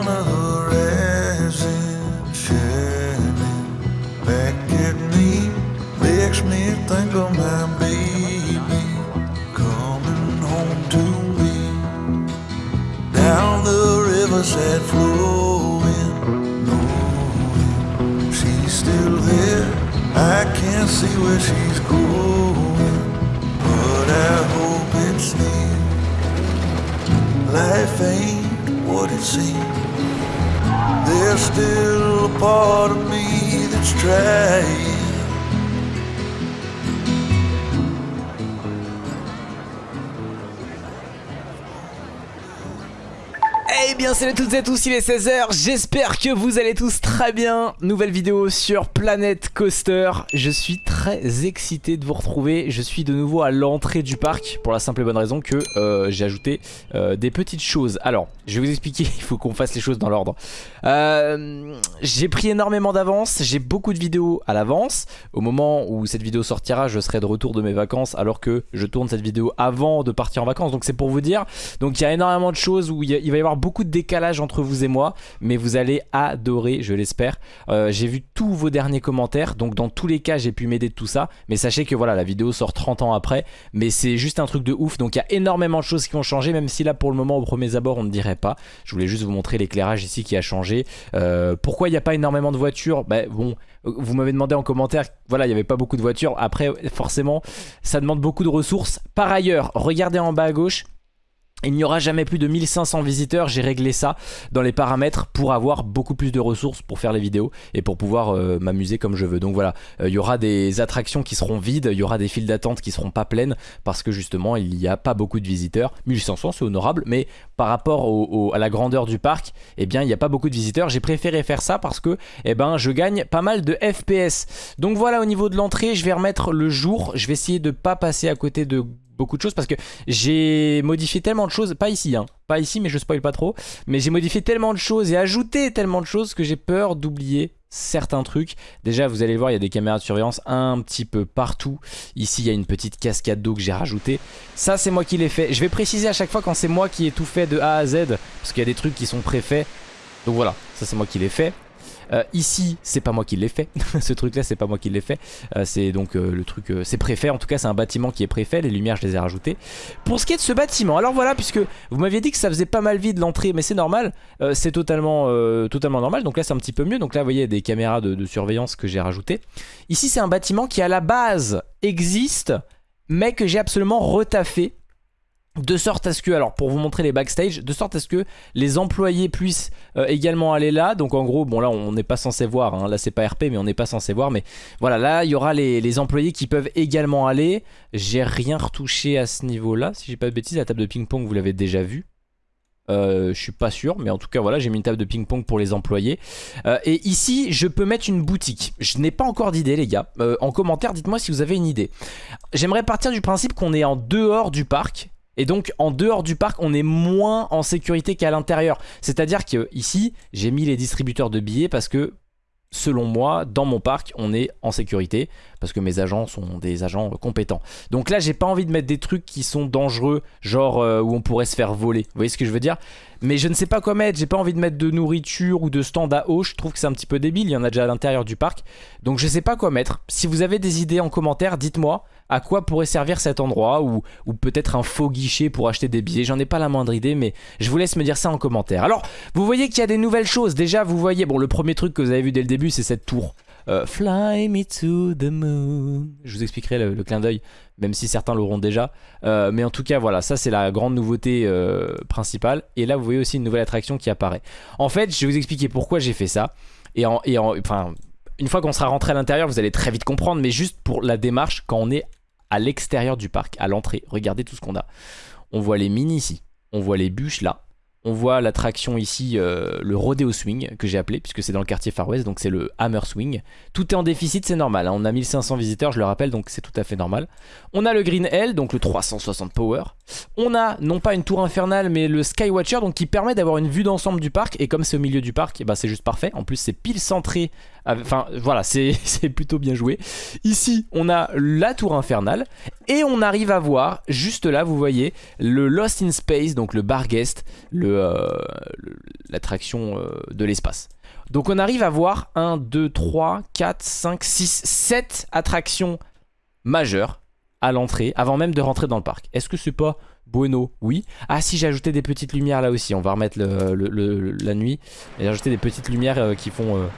on the horizon shining back at me makes me think of my baby coming home to me. Down the flowing knowing she's still there. I can't see where she's going but I hope it's near. Life ain't what it seems there's still a part of me that's trying. Eh bien salut à toutes et à tous, il est 16h, j'espère que vous allez tous très bien. Nouvelle vidéo sur Planet Coaster. Je suis très excité de vous retrouver. Je suis de nouveau à l'entrée du parc Pour la simple et bonne raison que euh, j'ai ajouté euh, des petites choses. Alors, je vais vous expliquer, il faut qu'on fasse les choses dans l'ordre. Euh, J'ai pris énormément d'avance, j'ai beaucoup de vidéos à l'avance. Au moment où cette vidéo sortira, je serai de retour de mes vacances Alors que je tourne cette vidéo avant de partir en vacances. Donc c'est pour vous dire. Donc il y a énormément de choses où il, il va y avoir beaucoup de décalage entre vous et moi Mais vous allez adorer, je l'espère. J'ai vu tous vos derniers commentaires. Donc dans tous les cas j'ai pu m'aider tout ça. Mais sachez que voilà la vidéo sort 30 ans après. Mais c'est juste un truc de ouf. Donc il y a énormément de choses qui ont changé. Même si là pour le moment au premier abord on ne dirait pas. Je voulais juste vous montrer l'éclairage ici qui a changé. Euh, Pourquoi il n'y a pas énormément de voitures? Bah bon vous m'avez demandé en commentaire, voilà, il n'y avait pas beaucoup de voitures. Après, forcément, ça demande beaucoup de ressources. Par ailleurs, regardez en bas à gauche, il n'y aura jamais plus de 1500 visiteurs, j'ai réglé ça dans les paramètres pour avoir beaucoup plus de ressources pour faire les vidéos et pour pouvoir euh, m'amuser comme je veux. Donc voilà, euh, il y aura des attractions qui seront vides, il y aura des files d'attente qui seront pas pleines parce que justement il n'y a pas beaucoup de visiteurs. 1500 c'est honorable, mais par rapport à la grandeur du parc, eh bien il n'y a pas beaucoup de visiteurs. J'ai préféré faire ça parce que eh ben, je gagne pas mal de FPS. Donc voilà au niveau de l'entrée, je vais remettre le jour, je vais essayer de pas passer à côté de beaucoup de choses parce que j'ai modifié tellement de choses, pas ici hein, pas ici mais je spoil pas trop, mais j'ai modifié tellement de choses et ajouté tellement de choses que j'ai peur d'oublier certains trucs. Déjà vous allez voir il y a des caméras de surveillance un petit peu partout. Ici il y a une petite cascade d'eau que j'ai rajoutée. Ça c'est moi qui l'ai fait. Je vais préciser à chaque fois quand c'est moi qui ai tout fait de A à Z parce qu'il y a des trucs qui sont préfaits. Donc voilà, ça c'est moi qui l'ai fait. Euh, ici, c'est pas moi qui l'ai fait. Ce truc-là, c'est pas moi qui l'ai fait. Euh, c'est donc euh, le truc, c'est préfet. En tout cas, c'est un bâtiment qui est préfet. Les lumières, je les ai rajoutées. Pour ce qui est de ce bâtiment, alors voilà, puisque vous m'aviez dit que ça faisait pas mal vide l'entrée, mais c'est normal. C'est totalement, normal. Donc là, c'est un petit peu mieux. Donc là, vous voyez, des caméras de surveillance que j'ai rajoutées. Ici, c'est un bâtiment qui à la base existe, mais que j'ai absolument retaffé. De sorte à ce que, alors pour vous montrer les backstage, de sorte à ce que les employés puissent euh, également aller là. Donc en gros, bon là on n'est pas censé voir, hein. là c'est pas RP mais on n'est pas censé voir. Mais voilà, là il y aura les, employés qui peuvent également aller. J'ai rien retouché à ce niveau là, si j'ai pas de bêtises, la table de ping-pong vous l'avez déjà vue. Euh, je suis pas sûr, mais en tout cas voilà, j'ai mis une table de ping-pong pour les employés. Euh, et ici, je peux mettre une boutique. Je n'ai pas encore d'idée, les gars. En commentaire, dites-moi si vous avez une idée. J'aimerais partir du principe qu'on est en dehors du parc. Et donc en dehors du parc on est moins en sécurité qu'à l'intérieur. C'est à dire que ici j'ai mis les distributeurs de billets parce que selon moi dans mon parc on est en sécurité Parce que mes agents sont des agents compétents. Donc là j'ai pas envie de mettre des trucs qui sont dangereux Genre euh, où on pourrait se faire voler. Vous voyez ce que je veux dire? Mais je ne sais pas quoi mettre, j'ai pas envie de mettre de nourriture ou de stand à eau, je trouve que c'est un petit peu débile, il y en a déjà à l'intérieur du parc. Donc je sais pas quoi mettre. Si vous avez des idées en commentaire, dites-moi à quoi pourrait servir cet endroit ou, ou peut-être un faux guichet pour acheter des billets. J'en ai pas la moindre idée, mais je vous laisse me dire ça en commentaire. Alors, vous voyez qu'il y a des nouvelles choses. Déjà, vous voyez, bon, le premier truc que vous avez vu dès le début, c'est cette tour. Euh, Fly me to the moon. Je vous expliquerai le, clin d'œil, même si certains l'auront déjà. Euh, mais en tout cas, voilà, ça c'est la grande nouveauté euh, principale. Et là, vous voyez aussi une nouvelle attraction qui apparaît. En fait, je vais vous expliquer pourquoi j'ai fait ça. Et en, et en, enfin, une fois qu'on sera rentré à l'intérieur, vous allez très vite comprendre. Mais juste pour la démarche, quand on est à l'extérieur du parc, à l'entrée, regardez tout ce qu'on a. On voit les mini ici, on voit les bûches là. On voit l'attraction ici, euh, le Rodeo Swing, que j'ai appelé, puisque c'est dans le quartier Far West, donc c'est le Hammer Swing. Tout est en déficit, c'est normal. hein. On a 1500 visiteurs, je le rappelle, donc c'est tout à fait normal. On a le Green L, donc le 360 Power. On a non pas une tour infernale, mais le Skywatcher, donc qui permet d'avoir une vue d'ensemble du parc. Et comme c'est au milieu du parc, ben, c'est juste parfait. En plus, c'est pile centré. Enfin, voilà, c'est plutôt bien joué. Ici, on a la tour infernale. Et on arrive à voir, juste là, vous voyez, le Lost in Space, donc le bar guest, euh, l'attraction euh, de l'espace. Donc on arrive à voir 1, 2, 3, 4, 5, 6, 7 attractions majeures à l'entrée avant même de rentrer dans le parc. Est-ce que c'est pas bueno? Oui. Ah si j'ai ajouté des petites lumières là aussi, on va remettre la nuit. Et j'ai ajouté des petites lumières euh, qui font...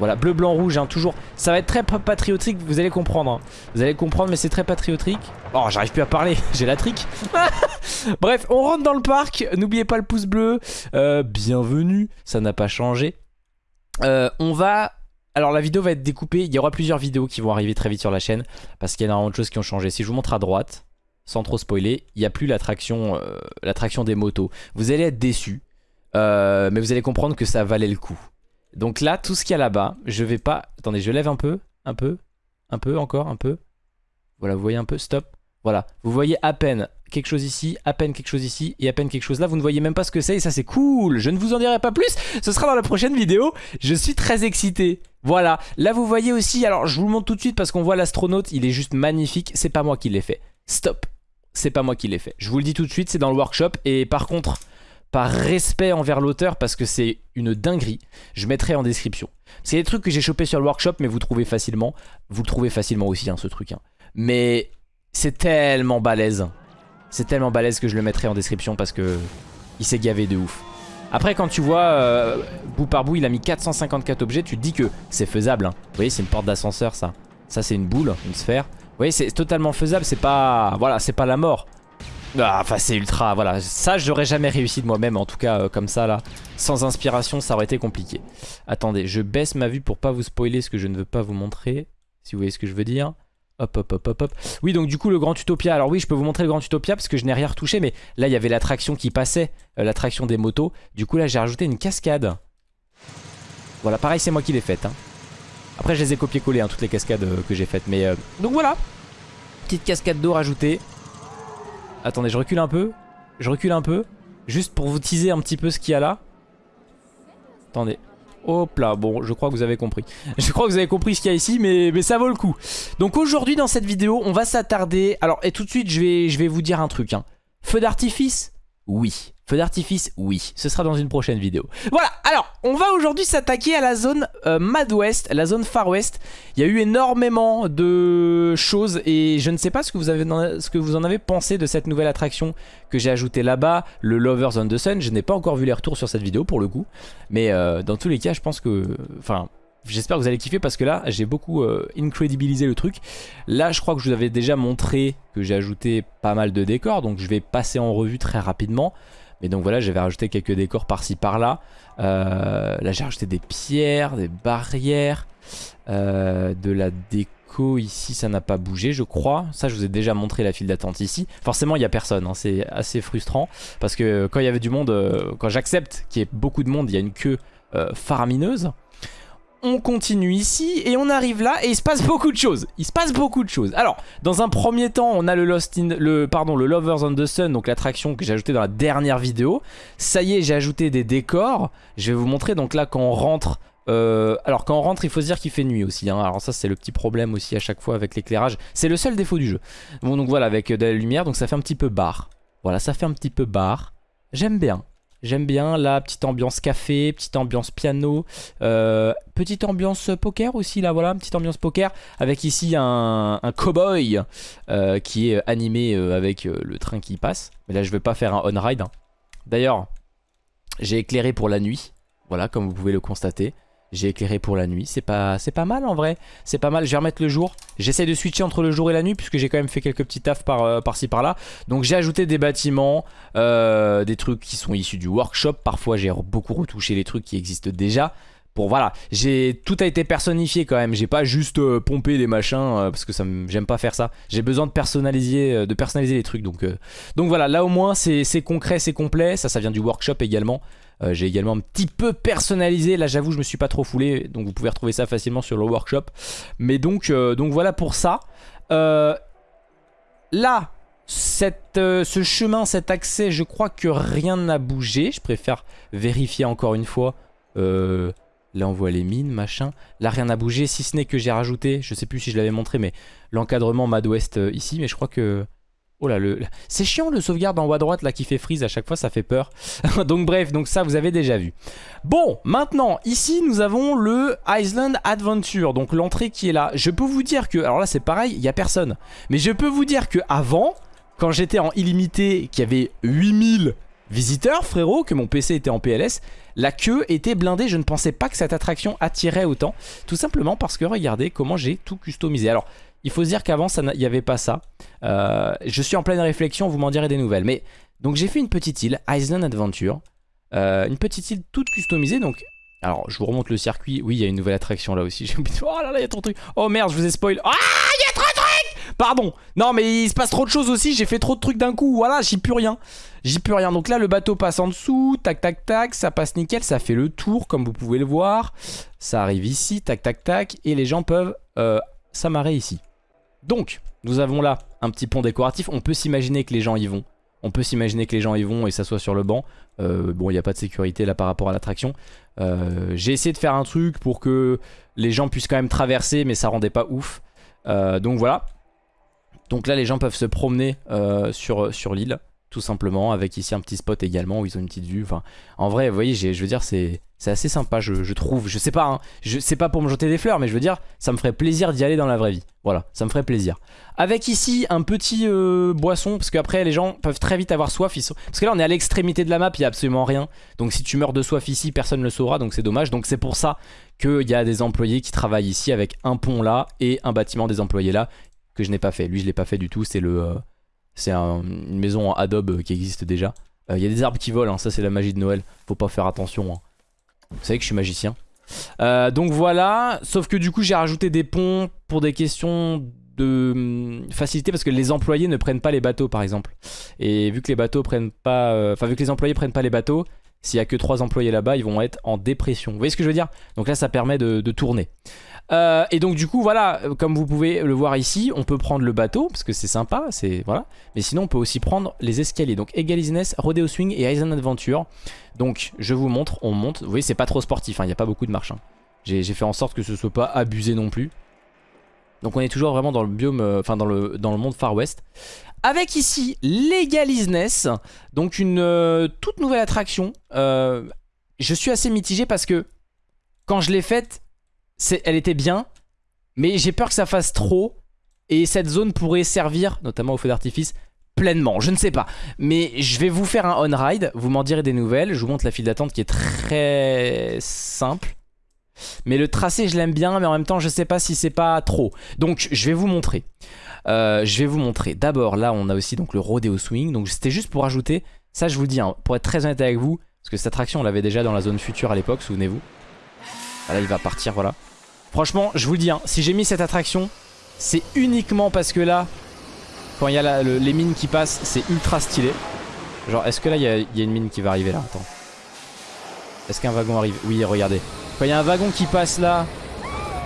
voilà, bleu, blanc, rouge, hein, toujours. Ça va être très pa- patriotique, vous allez comprendre. hein. Vous allez comprendre, mais c'est très patriotique. Oh, j'arrive plus à parler, j'ai la trique. Bref, on rentre dans le parc. N'oubliez pas le pouce bleu. Euh, bienvenue, ça n'a pas changé. Euh, on va... Alors la vidéo va être découpée, il y aura plusieurs vidéos qui vont arriver très vite sur la chaîne parce qu'il y a énormément de choses qui ont changé. Si je vous montre à droite, sans trop spoiler, il n'y a plus l'attraction euh, l'attraction des motos. Vous allez être déçus, mais vous allez comprendre que ça valait le coup. Donc là, tout ce qu'il y a là-bas, je vais pas... Attendez, je lève un peu, un peu, un peu, encore, un peu. Voilà, vous voyez un peu, stop. Voilà, vous voyez à peine quelque chose ici, à peine quelque chose ici et à peine quelque chose là. Vous ne voyez même pas ce que c'est et ça c'est cool. Je ne vous en dirai pas plus, ce sera dans la prochaine vidéo. Je suis très excité. Voilà, là vous voyez aussi, alors je vous le montre tout de suite parce qu'on voit l'astronaute, il est juste magnifique. C'est pas moi qui l'ai fait. Stop, c'est pas moi qui l'ai fait. Je vous le dis tout de suite, c'est dans le workshop et par contre, par respect envers l'auteur parce que c'est une dinguerie, je mettrai en description. C'est des trucs que j'ai chopé sur le workshop mais vous trouvez facilement. Vous le trouvez facilement aussi hein, ce truc. hein. Mais c'est tellement balèze. C'est tellement balèze que je le mettrai en description parce que il s'est gavé de ouf. Après quand tu vois euh, bout par bout il a mis 454 objets tu te dis que c'est faisable. hein. Vous voyez c'est une porte d'ascenseur ça. Ça c'est une boule, une sphère. Vous voyez c'est totalement faisable, c'est pas... Voilà c'est pas la mort. Ah, Enfin c'est ultra, voilà. Ça j'aurais jamais réussi de moi-même en tout cas euh, comme ça là. Sans inspiration ça aurait été compliqué. Attendez je baisse ma vue pour pas vous spoiler ce que je ne veux pas vous montrer. Si vous voyez ce que je veux dire. Hop, hop, hop, hop, hop. Oui, donc du coup, le Grand Utopia. Alors oui, je peux vous montrer le Grand Utopia parce que je n'ai rien retouché, mais là, il y avait l'attraction qui passait, euh, l'attraction des motos. Du coup, là, j'ai rajouté une cascade. Voilà, pareil, c'est moi qui l'ai faite. hein. Après, je les ai copié-collé, hein, toutes les cascades euh, que j'ai faites. Mais euh, donc voilà, petite cascade d'eau rajoutée. Attendez, je recule un peu. Je recule un peu, juste pour vous teaser un petit peu ce qu'il y a là. Attendez. Hop là, bon, je crois que vous avez compris. Je crois que vous avez compris ce qu'il y a ici, mais, ça vaut le coup. Donc aujourd'hui dans cette vidéo, on va s'attarder... Alors, et tout de suite, je vais, je vais vous dire un truc. hein. Feu d'artifice? Oui. D'artifice Oui. Ce sera dans une prochaine vidéo. Voilà, alors, on va aujourd'hui s'attaquer à la zone euh, Mad West, la zone Far West. Il y a eu énormément de choses et je ne sais pas ce que vous, avez, ce que vous en avez pensé de cette nouvelle attraction que j'ai ajoutée là-bas, le Lovers on the Sun. Je n'ai pas encore vu les retours sur cette vidéo pour le coup. Mais euh, dans tous les cas, je pense que... Enfin, j'espère que vous allez kiffer parce que là, j'ai beaucoup euh, incredibilisé le truc. Là, je crois que je vous avais déjà montré que j'ai ajouté pas mal de décors. Donc je vais passer en revue très rapidement. Mais donc voilà, j'avais rajouté quelques décors par-ci par-là. Euh, là, j'ai rajouté des pierres, des barrières, euh, de la déco ici, ça n'a pas bougé, je crois. Ça, je vous ai déjà montré la file d'attente ici. Forcément, il n'y a personne, hein, c'est assez frustrant. Parce que quand il y avait du monde, euh, quand j'accepte qu'il y ait beaucoup de monde, il y a une queue faramineuse. On continue ici et on arrive là et il se passe beaucoup de choses. Il se passe beaucoup de choses. Alors, dans un premier temps, on a le Lost in le pardon, le Lovers on the Sun, donc l'attraction que j'ai ajoutée dans la dernière vidéo. Ça y est, j'ai ajouté des décors. Je vais vous montrer donc là quand on rentre euh, alors quand on rentre il faut se dire qu'il fait nuit aussi hein. Alors ça c'est le petit problème aussi à chaque fois avec l'éclairage C'est le seul défaut du jeu Bon donc voilà avec de la lumière donc ça fait un petit peu bar Voilà ça fait un petit peu bar J'aime bien J'aime bien la petite ambiance café, petite ambiance piano, euh, petite ambiance poker aussi là voilà, petite ambiance poker avec ici un, un cowboy euh, qui est animé euh, avec euh, le train qui passe. Mais là je vais pas faire un on-ride. hein. D'ailleurs, j'ai éclairé pour la nuit, voilà comme vous pouvez le constater. J'ai éclairé pour la nuit, c'est pas, pas mal en vrai, c'est pas mal, je vais remettre le jour. J'essaie de switcher entre le jour et la nuit puisque j'ai quand même fait quelques petits tafs euh, par-ci par-là. Donc j'ai ajouté des bâtiments, euh, des trucs qui sont issus du workshop. Parfois j'ai beaucoup retouché les trucs qui existent déjà. Bon voilà, j'ai tout a été personnifié quand même. J'ai pas juste euh, pompé des machins parce que ça me- j'aime pas faire ça. J'ai besoin de personnaliser, de personnaliser les trucs. Donc donc voilà, là au moins c'est concret, c'est complet. Ça ça vient du workshop également. Euh, j'ai également un petit peu personnalisé. Là j'avoue je me suis pas trop foulé, donc vous pouvez retrouver ça facilement sur le workshop. Mais donc euh, donc voilà pour ça. Euh, là cette, ce chemin, cet accès, je crois que rien n'a bougé. Je préfère vérifier encore une fois. Là, on voit les mines, machin. Là, rien n'a bougé, si ce n'est que j'ai rajouté, je sais plus si je l'avais montré, mais l'encadrement Mad West ici. Mais je crois que Oh là, le... c'est chiant le sauvegarde en haut à droite là qui fait freeze à chaque fois, ça fait peur. donc bref, donc ça vous avez déjà vu. Bon, maintenant, ici nous avons le Island Adventure, donc l'entrée qui est là. Je peux vous dire que, alors là c'est pareil, il n'y a personne. Mais je peux vous dire que avant, quand j'étais en illimité, qu'il y avait 8000 visiteurs, frérot, que mon PC était en PLS, la queue était blindée. Je ne pensais pas que cette attraction attirait autant. Tout simplement parce que regardez comment j'ai tout customisé. Alors, il faut se dire qu'avant, il n'y avait pas ça. Euh, je suis en pleine réflexion, vous m'en direz des nouvelles. Mais donc j'ai fait une petite île, Island Adventure. Euh, une petite île toute customisée. Donc, alors je vous remonte le circuit. Oui, il y a une nouvelle attraction là aussi. Oh là là, il y a trop de trucs. Oh merde, je vous ai spoil. Ah, il y a trop de trucs Pardon. Non, mais il se passe trop de choses aussi. J'ai fait trop de trucs d'un coup. Voilà, j'y plus rien. J'y plus rien. Donc là, le bateau passe en dessous. Tac, tac, tac. Ça passe nickel. Ça fait le tour, comme vous pouvez le voir. Ça arrive ici. Tac, tac, tac. Et les gens peuvent euh, s'amarrer ici. Donc, nous avons là un petit pont décoratif. On peut s'imaginer que les gens y vont. On peut s'imaginer que les gens y vont et s'assoient sur le banc. Euh, bon, il n'y a pas de sécurité là par rapport à l'attraction. Euh, j'ai essayé de faire un truc pour que les gens puissent quand même traverser, mais ça rendait pas ouf. Euh, donc voilà. Donc là, les gens peuvent se promener sur, sur l'île tout simplement, avec ici un petit spot également où ils ont une petite vue. En vrai, vous voyez, je veux dire, c'est assez sympa, je, trouve. Je sais pas, hein, je sais pas pour me jeter des fleurs, mais je veux dire, ça me ferait plaisir d'y aller dans la vraie vie. Voilà, ça me ferait plaisir. Avec ici un petit euh, boisson, parce qu'après les gens peuvent très vite avoir soif. Parce que là, on est à l'extrémité de la map, il y a absolument rien. Donc si tu meurs de soif ici, personne ne le saura, donc c'est dommage. Donc c'est pour ça qu'il y a des employés qui travaillent ici avec un pont là et un bâtiment des employés là que je n'ai pas fait. Lui, je l'ai pas fait du tout, c'est le... Euh, c'est une maison en adobe qui existe déjà. Il euh, y a des arbres qui volent, hein, ça c'est la magie de Noël. Faut pas faire attention. Hein. Vous savez que je suis magicien. Euh, donc voilà, sauf que du coup j'ai rajouté des ponts pour des questions de hum, facilité parce que les employés ne prennent pas les bateaux par exemple. Et vu que les bateaux prennent pas, euh, enfin vu que les employés prennent pas les bateaux, s'il y a que 3 employés là-bas, ils vont être en dépression. Vous voyez ce que je veux dire? Donc là ça permet de tourner. Euh, et donc du coup voilà, comme vous pouvez le voir ici, on peut prendre le bateau parce que c'est sympa, c'est voilà. Mais sinon on peut aussi prendre les escaliers. Donc Egalines, Rodeo Swing et Island Adventure. Donc je vous montre, on monte. Vous voyez c'est pas trop sportif, hein. il n'y a pas beaucoup de marche. Hein. J'ai fait en sorte que ce soit pas abusé non plus. Donc on est toujours vraiment dans le biome, euh, enfin dans le, monde Far West. Avec ici Legalisness, donc une euh, toute nouvelle attraction. je suis assez mitigé parce que quand je l'ai faite, elle était bien, mais j'ai peur que ça fasse trop. Et cette zone pourrait servir, notamment au feu d'artifice, pleinement. Je ne sais pas. Mais je vais vous faire un on-ride. Vous m'en direz des nouvelles. Je vous montre la file d'attente qui est très simple. Mais le tracé, je l'aime bien. Mais en même temps, je sais pas si c'est pas trop. Donc, je vais vous montrer. Euh, je vais vous montrer. D'abord, là, on a aussi donc le Rodeo Swing. Donc, c'était juste pour ajouter. Ça, je vous dis, hein, pour être très honnête avec vous. Parce que cette attraction, on l'avait déjà dans la zone future à l'époque, souvenez-vous. Ah, là, il va partir, voilà. Franchement, je vous dis, hein, si j'ai mis cette attraction, c'est uniquement parce que là, quand il y a les mines qui passent, c'est ultra stylé. Genre, est-ce que là, il y, a une mine qui va arriver là? Attends. Est-ce qu'un wagon arrive? Oui, regardez. Quand il y a un wagon qui passe là,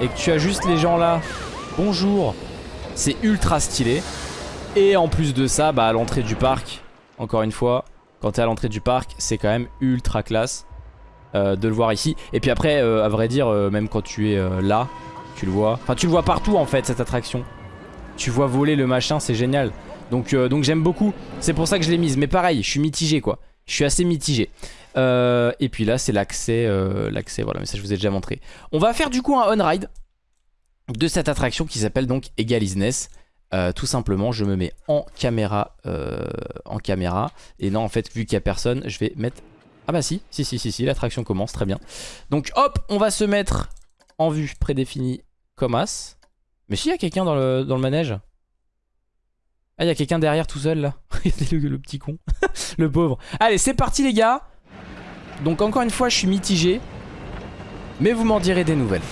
et que tu as juste les gens là, bonjour, c'est ultra stylé. Et en plus de ça, bah à l'entrée du parc, encore une fois, quand t'es à l'entrée du parc, c'est quand même ultra classe. Euh, de le voir ici. Et puis après, euh, à vrai dire, euh, même quand tu es là, tu le vois. Enfin, tu le vois partout en fait, cette attraction. Tu vois voler le machin, c'est génial. Donc, donc j'aime beaucoup. C'est pour ça que je l'ai mise. Mais pareil, je suis mitigé quoi. Je suis assez mitigé. Et puis là, c'est l'accès. l'accès, voilà, mais ça je vous ai déjà montré. On va faire du coup un on-ride de cette attraction qui s'appelle donc Egalisness. tout simplement, je me mets en caméra, en caméra. Et non, en fait, vu qu'il n'y a personne, je vais mettre ah bah si, si, si, si, si l'attraction commence, très bien. Donc hop, on va se mettre en vue prédéfinie comme as. Mais si, il y a quelqu'un dans le, dans le manège. Ah, il y a quelqu'un derrière tout seul là. Regardez le, le petit con. le pauvre. Allez, c'est parti les gars. Donc encore une fois, je suis mitigé. Mais vous m'en direz des nouvelles.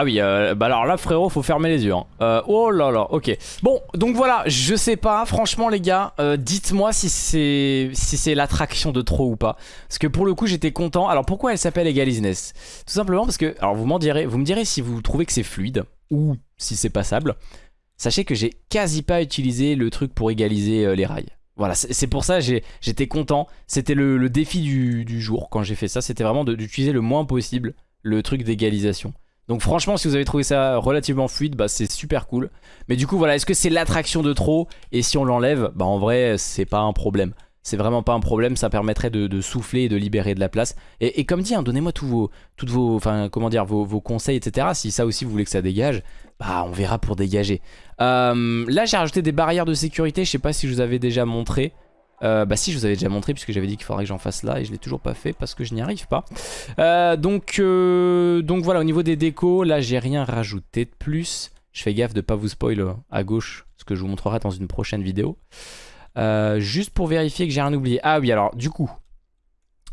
Ah oui, euh, bah alors là frérot, faut fermer les yeux. hein. Euh, oh là là, ok. Bon, donc voilà, je sais pas, franchement les gars, euh, dites-moi si c'est l'attraction de trop ou pas. Parce que pour le coup, j'étais content. Alors pourquoi elle s'appelle Egalizeness Tout simplement parce que, alors vous me direz si vous trouvez que c'est fluide ou si c'est passable. Sachez que j'ai quasi pas utilisé le truc pour égaliser les rails. Voilà, c'est pour ça j'étais content. C'était le, défi du, du jour quand j'ai fait ça. C'était vraiment d'utiliser le moins possible le truc d'égalisation. Donc franchement, si vous avez trouvé ça relativement fluide, bah c'est super cool. Mais du coup, voilà, est-ce que c'est l'attraction de trop? Et si on l'enlève, bah en vrai, c'est pas un problème. C'est vraiment pas un problème, ça permettrait de, souffler et de libérer de la place. Et, comme dit, hein, donnez-moi tous vos, toutes vos, enfin comment vos conseils, etc. Si ça aussi vous voulez que ça dégage, bah on verra pour dégager. Euh, là, j'ai rajouté des barrières de sécurité. Je sais pas si je vous avais déjà montré. Euh, bah si je vous avais déjà montré puisque j'avais dit qu'il faudrait que j'en fasse là et je l'ai toujours pas fait parce que je n'y arrive pas. Euh, donc, euh, donc voilà au niveau des décos là j'ai rien rajouté de plus. Je fais gaffe de pas vous spoil à gauche ce que je vous montrerai dans une prochaine vidéo. Juste pour vérifier que j'ai rien oublié. Ah oui alors du coup.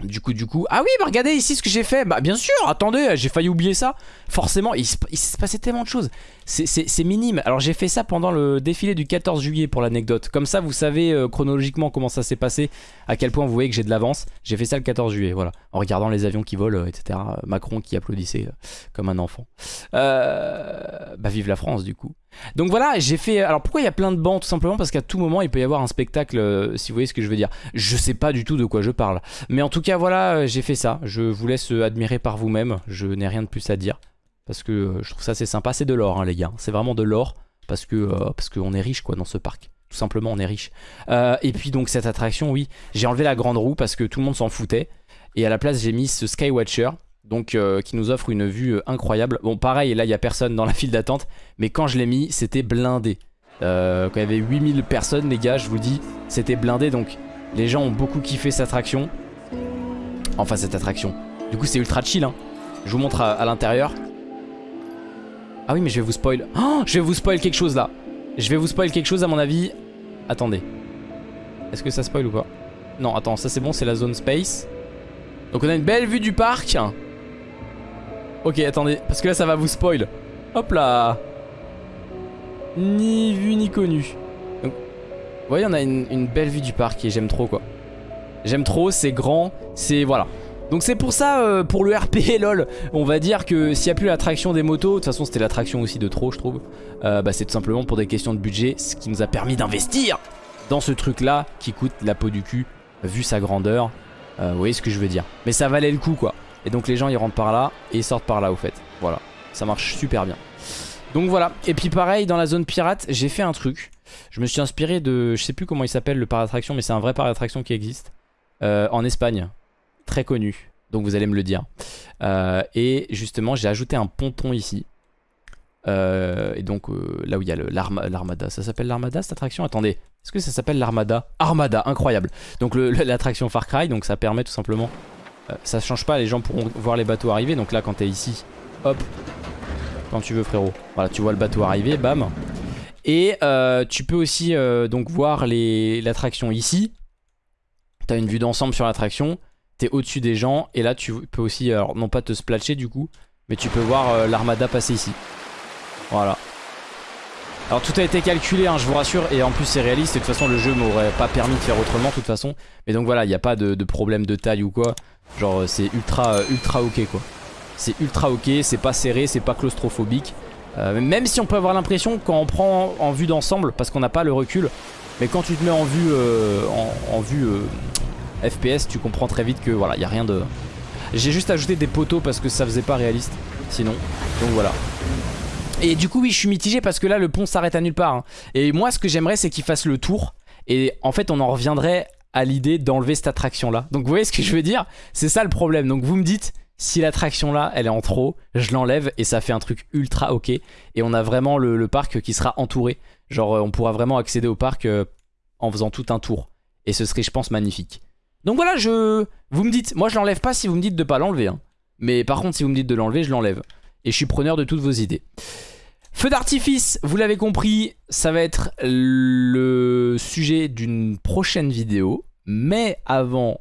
Du coup, du coup. Ah oui, bah regardez ici ce que j'ai fait. Bah bien sûr, attendez, j'ai failli oublier ça. Forcément, il se, il se passait tellement de choses. C'est- minime. Alors j'ai fait ça pendant le défilé du 14 juillet pour l'anecdote. Comme ça, vous savez euh, chronologiquement comment ça s'est passé, à quel point vous voyez que j'ai de l'avance. J'ai fait ça le 14 juillet, voilà. En regardant les avions qui volent, euh, etc. Macron qui applaudissait euh, comme un enfant. Bah vive la France du coup. Donc voilà, j'ai fait... Alors pourquoi il y a plein de bancs Tout simplement parce qu'à tout moment, il peut y avoir un spectacle, euh, si vous voyez ce que je veux dire. Je sais pas du tout de quoi je parle. Mais en tout cas, voilà, euh, j'ai fait ça. Je vous laisse euh, admirer par vous-même. Je n'ai rien de plus à dire. Parce que je trouve ça assez sympa. C'est de l'or, hein, les gars. C'est vraiment de l'or. Parce que parce qu'on est riche, quoi, dans ce parc. Tout simplement, on est riche. Et puis, donc, cette attraction, oui. J'ai enlevé la grande roue parce que tout le monde s'en foutait. Et à la place, j'ai mis ce Skywatcher. Donc, euh, qui nous offre une vue euh, incroyable. Bon, pareil, là, il n'y a personne dans la file d'attente. Mais quand je l'ai mis, c'était blindé. Euh, quand il y avait 8000 personnes, les gars, je vous dis, c'était blindé. Donc, les gens ont beaucoup kiffé cette attraction. Enfin, cette attraction. Du coup, c'est ultra chill. Hein. Je vous montre à, l'intérieur. Ah oui, mais je vais vous spoil. Oh, je vais vous spoil quelque chose là. Je vais vous spoil quelque chose à mon avis. Attendez. Est-ce que ça spoil ou pas? Non, attends, ça c'est bon, c'est la zone space. Donc on a une belle vue du parc. Ok, attendez, parce que là ça va vous spoil. Hop là. Ni vu ni connu. Donc, vous voyez, on a une, belle vue du parc et j'aime trop quoi. J'aime trop, c'est grand, c'est... Voilà. Donc c'est pour ça, euh, pour le RP, lol, on va dire que s'il n'y a plus l'attraction des motos, de toute façon c'était l'attraction aussi de trop je trouve, euh, bah, c'est tout simplement pour des questions de budget, ce qui nous a permis d'investir dans ce truc là qui coûte la peau du cul, vu sa grandeur, Euh, vous voyez ce que je veux dire. Mais ça valait le coup quoi. Et donc les gens ils rentrent par là et ils sortent par là au fait. Voilà, ça marche super bien. Donc voilà, et puis pareil dans la zone pirate j'ai fait un truc, je me suis inspiré de, je sais plus comment il s'appelle le parc d'attraction mais c'est un vrai parc d'attraction qui existe, euh, en Espagne très connu, donc vous allez me le dire. Euh, et justement, j'ai ajouté un ponton ici. Euh, et donc là où il y a l'Armada, ça s'appelle l'Armada cette attraction? Attendez, est-ce que ça s'appelle l'Armada? Armada, incroyable. Donc l'attraction Far Cry, donc ça permet tout simplement, euh, ça change pas, les gens pourront voir les bateaux arriver. Donc là, quand t'es ici, hop, quand tu veux frérot, voilà, tu vois le bateau arriver, bam. Et euh, tu peux aussi euh, donc voir l'attraction ici. T'as une vue d'ensemble sur l'attraction t'es au-dessus des gens et là tu peux aussi, non pas te splatcher du coup, mais tu peux voir euh, l'armada passer ici. Voilà. Alors tout a été calculé, hein, je vous rassure, et en plus c'est réaliste, et de toute façon le jeu m'aurait pas permis de faire autrement de toute façon. Mais donc voilà, il n'y a pas de problème de taille ou quoi. Genre euh, c'est ultra, euh, ultra ok quoi. C'est ultra ok, c'est pas serré, c'est pas claustrophobique. Euh, même si on peut avoir l'impression quand on prend en vue d'ensemble, parce qu'on n'a pas le recul, mais quand tu te mets en vue, en, vue FPS, tu comprends très vite que voilà, il a rien de. J'ai juste ajouté des poteaux parce que ça faisait pas réaliste, sinon. Donc voilà. Et du coup, oui, je suis mitigé parce que là, le pont s'arrête à nulle part. hein. Et moi, ce que j'aimerais, c'est qu'il fasse le tour. Et en fait, on en reviendrait à l'idée d'enlever cette attraction-là. Donc, vous voyez ce que je veux dire? C'est ça le problème. Donc, vous me dites, si l'attraction-là, elle est en trop, je l'enlève et ça fait un truc ultra ok. Et on a vraiment le, le parc qui sera entouré. Genre, euh, on pourra vraiment accéder au parc euh, en faisant tout un tour. Et ce serait, je pense, magnifique. Donc voilà, je... Vous me dites, moi je l'enlève pas si vous me dites de pas l'enlever. hein. Mais par contre, si vous me dites de l'enlever, je l'enlève. Et je suis preneur de toutes vos idées. Feu d'artifice, vous l'avez compris, ça va être le sujet d'une prochaine vidéo. Mais avant,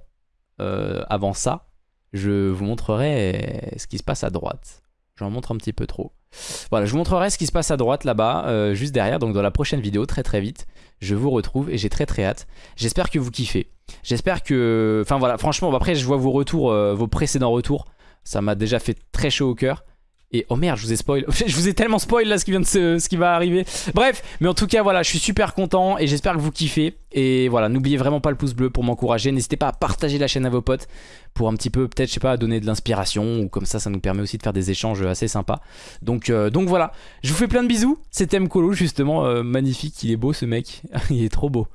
euh, avant ça, je vous montrerai ce qui se passe à droite. J'en montre un petit peu trop. Voilà, je vous montrerai ce qui se passe à droite là-bas, euh, juste derrière, donc dans la prochaine vidéo, très très vite. Je vous retrouve et j'ai très très hâte. J'espère que vous kiffez. J'espère que... Enfin voilà, franchement, après je vois vos retours, euh, vos précédents retours. Ça m'a déjà fait très chaud au cœur. Et oh merde, je vous ai spoil. je vous ai tellement spoil là ce qui vient de se, ce qui va arriver. Bref, mais en tout cas voilà, je suis super content et j'espère que vous kiffez. Et voilà, n'oubliez vraiment pas le pouce bleu pour m'encourager. N'hésitez pas à partager la chaîne à vos potes pour un petit peu peut-être je sais pas donner de l'inspiration ou comme ça ça nous permet aussi de faire des échanges assez sympas. Donc euh, donc voilà, je vous fais plein de bisous. C'était Mkolo justement euh, magnifique, il est beau ce mec. il est trop beau.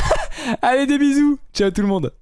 Allez des bisous. Ciao tout le monde.